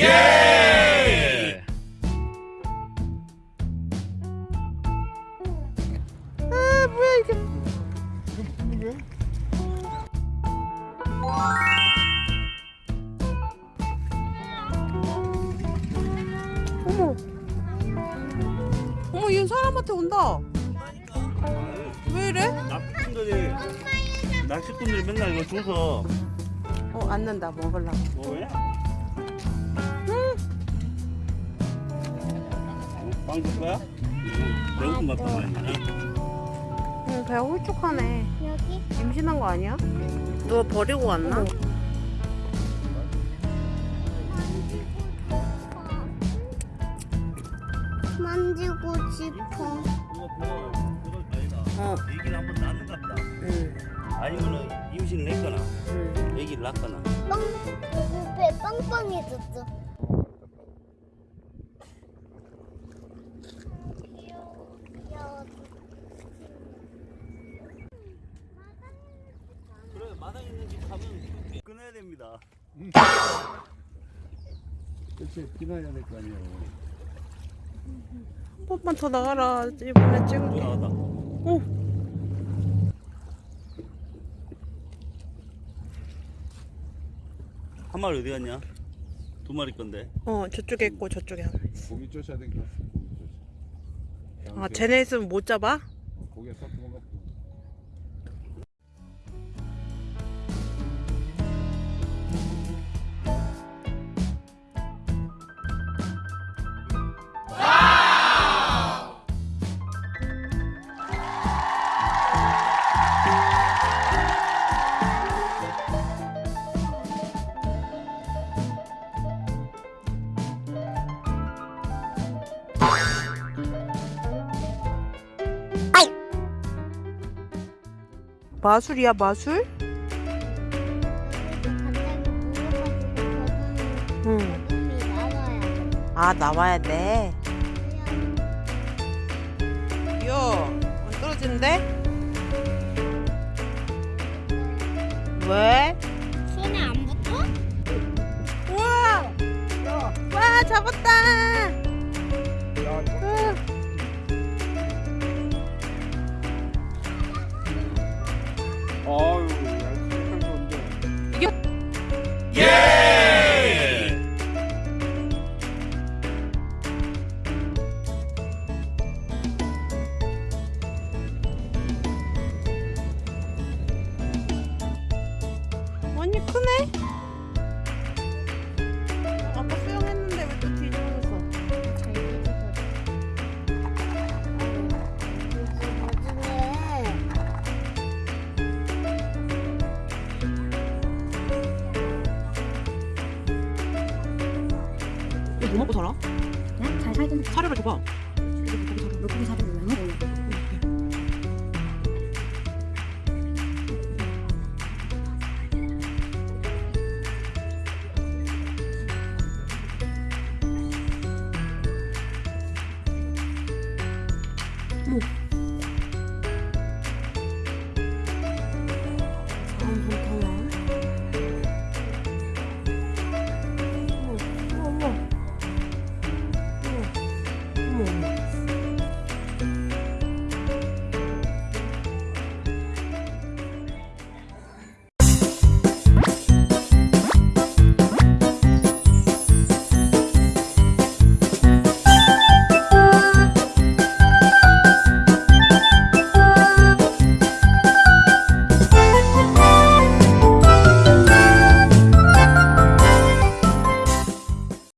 예! 아 뭐야 이게 어머 어머 얘 사람한테 온다 왜 이래? 낚시꾼들이 낚시꾼들이 맨날 이거 줘서 어 앉는다 먹으려고 뭐야? 빵줄 거야? 배고픈 맛도 많이 응 배가 홀쭉하네 여기 임신한 거 아니야? 누가 버리고 왔나? 만지고 싶어. 어. 애기를 한번 낳는 것 같다 응, 아니면은 임신을 했거나 응. 애기를 낳거나 빵, 배 빵빵해졌어. 그래 마당에 있는 집 가면 끊어야 됩니다. 그치 끊어야 될 거 아니에요. 한 번만 더 나가라. 이번에 찍을게. 나왔다. 오. 한 마리 어디 갔냐? 두 마리 건데. 어 저쪽에 있고 저쪽에 하나 있어. 고기 쫓아야 되니까 고기 쫓아. 아 쟤네 있으면 못 잡아? 어, 고기에 섞은 거 마술이야 마술? 응. 아 나와야 돼. 요, 안 떨어지는데? 왜? 손에 안 붙어? 우와! 와 잡았다! 예! 언니 크네? 뭐 먹고 살아? 응? 잘 살던 사료를 줘봐. 물고기 사료를 왜 먹어? 뭐?